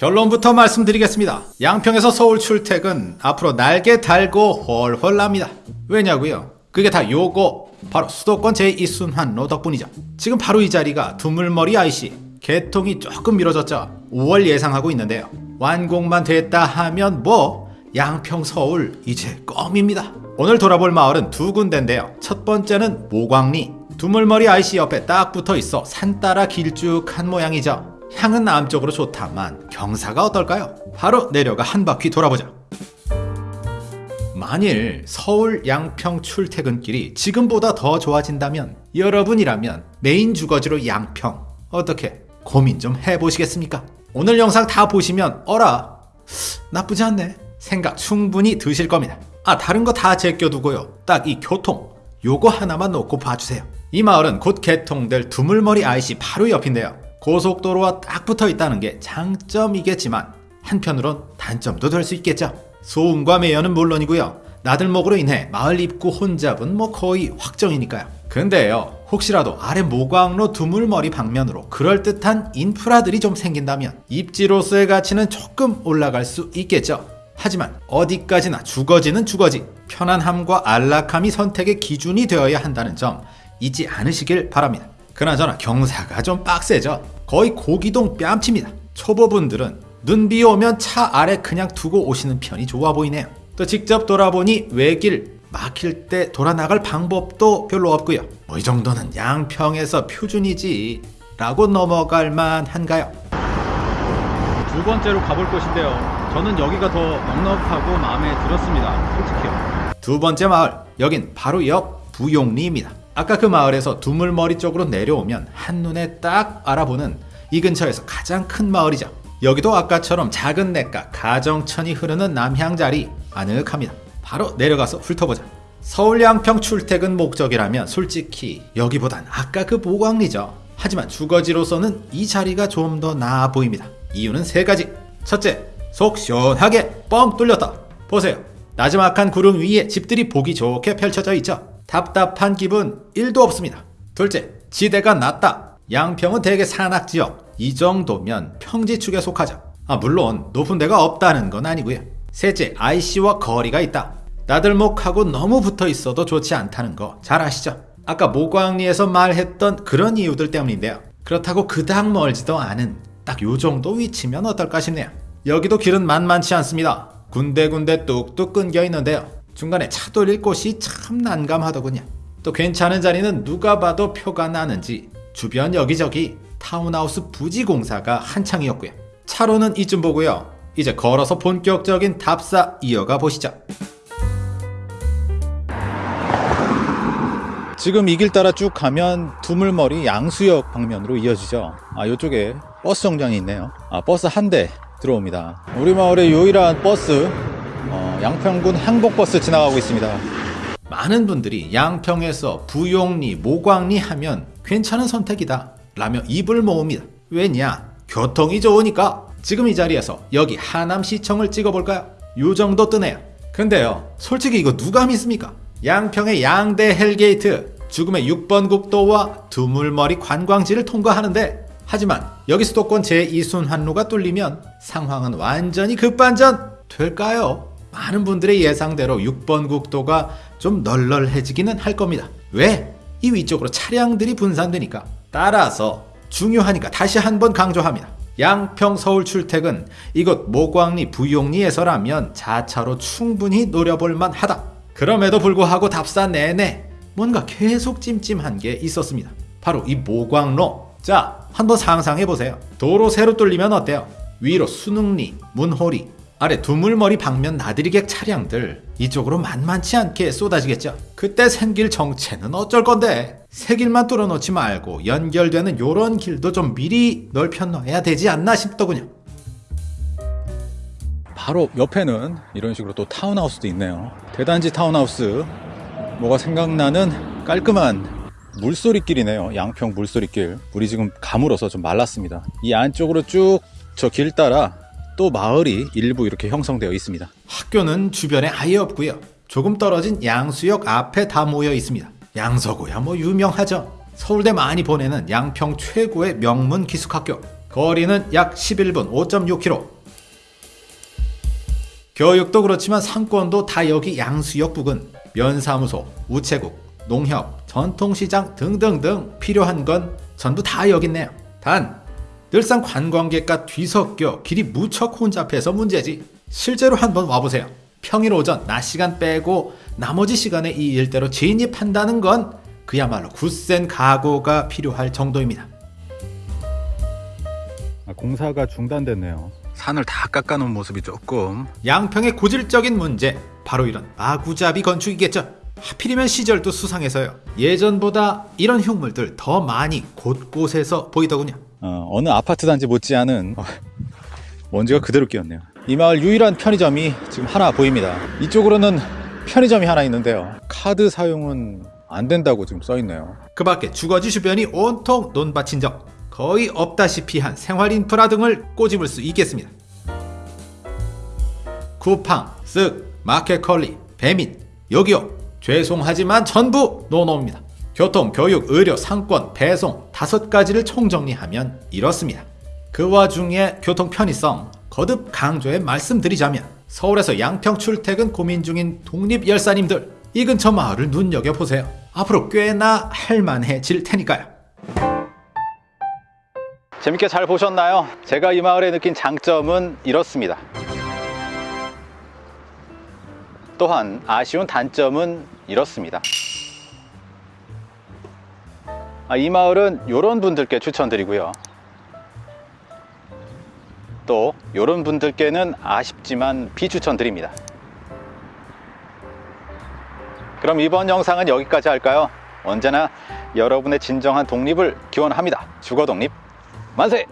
결론부터 말씀드리겠습니다. 양평에서 서울 출퇴근 앞으로 날개 달고 훨훨 납니다. 왜냐고요? 그게 다 요거 바로 수도권 제2순환로 덕분이죠. 지금 바로 이 자리가 두물머리 IC 개통이 조금 미뤄졌죠. 5월 예상하고 있는데요. 완공만 됐다 하면 뭐 양평 서울 이제 껌입니다. 오늘 돌아볼 마을은 두 군데인데요. 첫 번째는 모광리. 두물머리 IC 옆에 딱 붙어 있어 산 따라 길쭉한 모양이죠. 향은 남 쪽으로 좋다만 경사가 어떨까요? 바로 내려가 한 바퀴 돌아보자. 만일 서울 양평 출퇴근길이 지금보다 더 좋아진다면 여러분이라면 메인 주거지로 양평 어떻게 고민 좀 해보시겠습니까? 오늘 영상 다 보시면 어라 나쁘지 않네 생각 충분히 드실 겁니다. 아 다른 거 다 제껴두고요. 딱 이 교통 요거 하나만 놓고 봐주세요. 이 마을은 곧 개통될 두물머리 IC 바로 옆인데요. 고속도로와 딱 붙어 있다는 게 장점이겠지만 한편으론 단점도 될 수 있겠죠. 소음과 매연은 물론이고요. 나들목으로 인해 마을 입구 혼잡은 뭐 거의 확정이니까요. 근데요, 혹시라도 아래 모광로 두물머리 방면으로 그럴듯한 인프라들이 좀 생긴다면 입지로서의 가치는 조금 올라갈 수 있겠죠. 하지만 어디까지나 주거지는 주거지, 편안함과 안락함이 선택의 기준이 되어야 한다는 점 잊지 않으시길 바랍니다. 그나저나 경사가 좀 빡세죠. 거의 고기동 뺨칩니다. 초보분들은 눈비 오면 차 아래 그냥 두고 오시는 편이 좋아 보이네요. 또 직접 돌아보니 외길 막힐 때 돌아 나갈 방법도 별로 없고요. 뭐 이 정도는 양평에서 표준이지 라고 넘어갈 만한가요? 두 번째로 가볼 곳인데요. 저는 여기가 더 넉넉하고 마음에 들었습니다. 솔직히요. 두 번째 마을, 여긴 바로 옆 부용리입니다. 아까 그 마을에서 두물머리 쪽으로 내려오면 한눈에 딱 알아보는 이 근처에서 가장 큰 마을이죠. 여기도 아까처럼 작은 냇가 가정천이 흐르는 남향자리 아늑합니다. 바로 내려가서 훑어보자. 서울 양평 출퇴근 목적이라면 솔직히 여기보단 아까 그 모광리죠. 하지만 주거지로서는 이 자리가 좀 더 나아 보입니다. 이유는 세 가지. 첫째, 속 시원하게 뻥 뚫렸다. 보세요. 나지막한 구름 위에 집들이 보기 좋게 펼쳐져 있죠. 답답한 기분 1도 없습니다. 둘째, 지대가 낮다. 양평은 대개 산악지역. 이 정도면 평지축에 속하죠. 아, 물론 높은 데가 없다는 건 아니고요. 셋째, IC와 거리가 있다. 나들목하고 너무 붙어 있어도 좋지 않다는 거 잘 아시죠? 아까 모광리에서 말했던 그런 이유들 때문인데요. 그렇다고 그닥 멀지도 않은 딱 요 정도 위치면 어떨까 싶네요. 여기도 길은 만만치 않습니다. 군데군데 뚝뚝 끊겨 있는데요. 중간에 차 돌릴 곳이 참 난감하더군요. 또 괜찮은 자리는 누가 봐도 표가 나는지 주변 여기저기 타운하우스 부지 공사가 한창이었고요. 차로는 이쯤 보고요. 이제 걸어서 본격적인 답사 이어가 보시죠. 지금 이 길 따라 쭉 가면 두물머리 양수역 방면으로 이어지죠. 아, 이쪽에 버스 정류장이 있네요. 아, 버스 한 대 들어옵니다. 우리 마을의 유일한 버스, 어, 양평군 행복버스 지나가고 있습니다. 많은 분들이 양평에서 부용리, 목왕리 하면 괜찮은 선택이다 라며 입을 모읍니다. 왜냐? 교통이 좋으니까 지금 이 자리에서 여기 하남시청을 찍어볼까요? 요 정도 뜨네요. 근데요, 솔직히 이거 누가 믿습니까? 양평의 양대 hell gate, 죽음의 6번 국도와 두물머리 관광지를 통과하는데 하지만 여기 수도권 제2순환로가 뚫리면 상황은 완전히 급반전 될까요? 많은 분들의 예상대로 6번 국도가 좀 널널해지기는 할 겁니다. 왜? 이 위쪽으로 차량들이 분산되니까. 따라서 중요하니까 다시 한번 강조합니다. 양평 서울 출퇴근 이곳 모광리 부용리에서라면 자차로 충분히 노려볼 만하다. 그럼에도 불구하고 답사 내내 뭔가 계속 찜찜한 게 있었습니다. 바로 이 모광로. 자, 한번 상상해 보세요. 도로 새로 뚫리면 어때요? 위로 순흥리, 문호리, 아래 두물머리 방면 나들이객 차량들 이쪽으로 만만치 않게 쏟아지겠죠. 그때 생길 정체는 어쩔 건데 새 길만 뚫어놓지 말고 연결되는 요런 길도 좀 미리 넓혀 놔야 되지 않나 싶더군요. 바로 옆에는 이런 식으로 또 타운하우스도 있네요. 대단지 타운하우스. 뭐가 생각나는 깔끔한 물소리길이네요. 양평 물소리길. 물이 지금 가물어서 좀 말랐습니다. 이 안쪽으로 쭉 저 길 따라 또 마을이 일부 이렇게 형성되어 있습니다. 학교는 주변에 아예 없고요. 조금 떨어진 양수역 앞에 다 모여 있습니다. 양서구야 뭐 유명하죠. 서울대 많이 보내는 양평 최고의 명문 기숙학교. 거리는 약 11분 5.6km. 교육도 그렇지만 상권도 다 여기 양수역 부근, 면사무소, 우체국, 농협, 전통시장 등등등 필요한 건 전부 다 여기 있네요. 단 늘상 관광객과 뒤섞여 길이 무척 혼잡해서 문제지. 실제로 한번 와보세요. 평일 오전 낮 시간 빼고 나머지 시간에 이 일대로 진입한다는 건 그야말로 굳센 각오가 필요할 정도입니다. 아, 공사가 중단됐네요. 산을 다 깎아놓은 모습이 조금 양평의 고질적인 문제 바로 이런 마구잡이 건축이겠죠. 하필이면 시절도 수상해서요. 예전보다 이런 흉물들 더 많이 곳곳에서 보이더군요. 어, 어느 아파트 단지 못지않은 어, 먼지가 그대로 끼었네요. 이 마을 유일한 편의점이 지금 하나 보입니다. 이쪽으로는 편의점이 하나 있는데요. 카드 사용은 안 된다고 지금 써 있네요. 그 밖에 주거지 주변이 온통 논밭인 점 거의 없다시피 한 생활 인프라 등을 꼬집을 수 있겠습니다. 쿠팡, 쓱, 마켓컬리, 배민, 여기요. 죄송하지만 전부 노노입니다. 교통, 교육, 의료, 상권, 배송 다섯 가지를 총정리하면 이렇습니다. 그 와중에 교통 편의성 거듭 강조해 말씀드리자면 서울에서 양평 출퇴근 고민 중인 독립열사님들 이 근처 마을을 눈여겨보세요. 앞으로 꽤나 할만해질 테니까요. 재밌게 잘 보셨나요? 제가 이 마을에 느낀 장점은 이렇습니다. 또한 아쉬운 단점은 이렇습니다. 아, 이 마을은 이런 분들께 추천드리고요. 또 이런 분들께는 아쉽지만 비추천드립니다. 그럼 이번 영상은 여기까지 할까요? 언제나 여러분의 진정한 독립을 기원합니다. 주거 독립 만세!